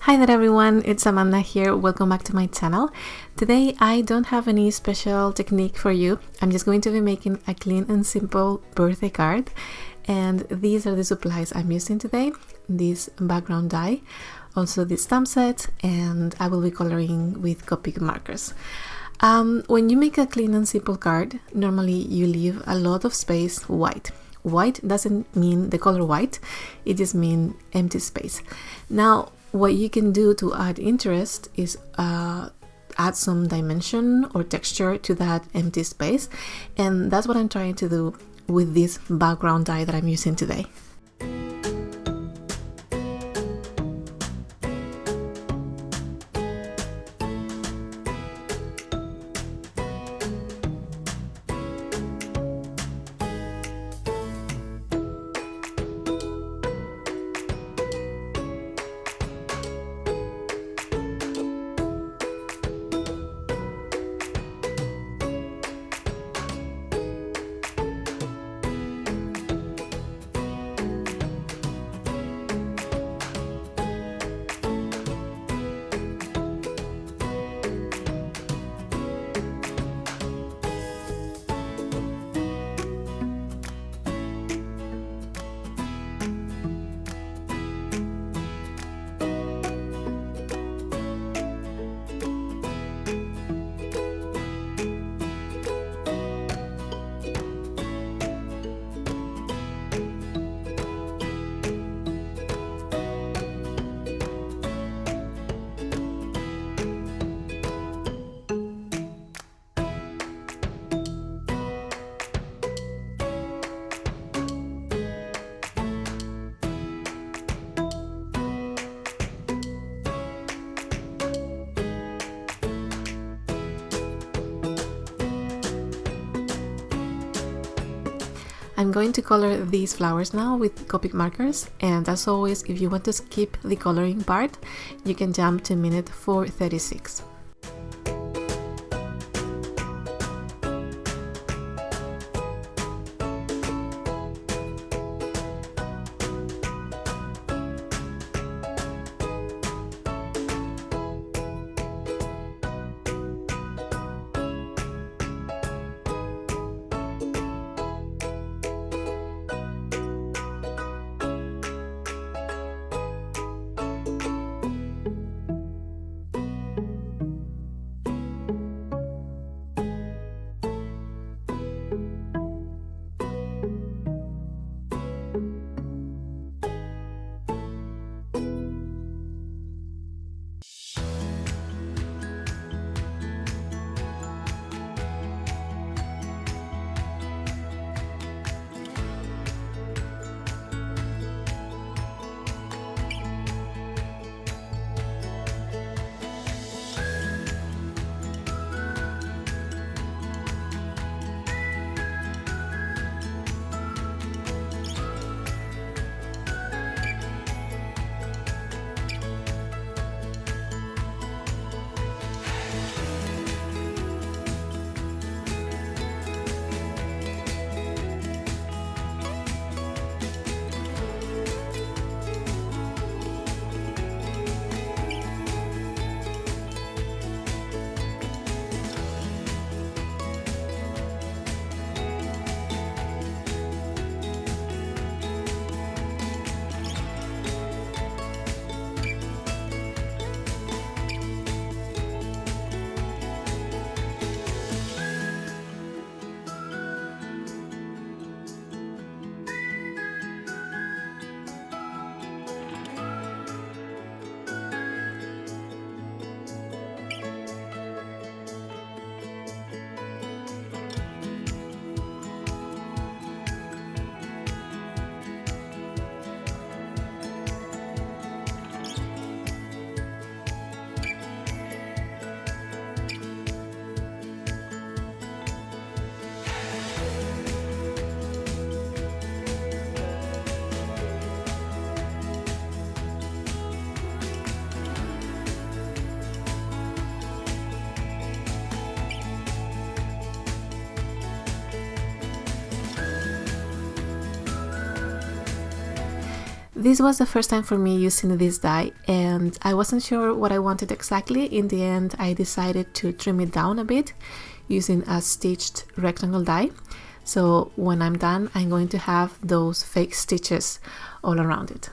Hi there everyone, it's Amanda here. Welcome back to my channel. Today I don't have any special technique for you. I'm just going to be making a clean and simple birthday card and these are the supplies I'm using today. This background die, also this stamp set and I will be coloring with Copic markers. Um, when you make a clean and simple card, normally you leave a lot of space white. White doesn't mean the color white, it just means empty space. Now what you can do to add interest is uh, add some dimension or texture to that empty space and that's what I'm trying to do with this background die that I'm using today. I'm going to color these flowers now with Copic markers and as always if you want to skip the coloring part you can jump to minute 436. This was the first time for me using this die and I wasn't sure what I wanted exactly. In the end I decided to trim it down a bit using a stitched rectangle die. So when I'm done I'm going to have those fake stitches all around it.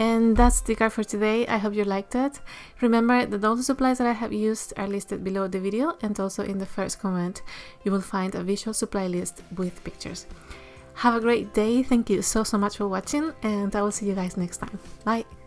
And that's the card for today. I hope you liked it. Remember that all the supplies that I have used are listed below the video and also in the first comment you will find a visual supply list with pictures. Have a great day. Thank you so so much for watching and I will see you guys next time. Bye!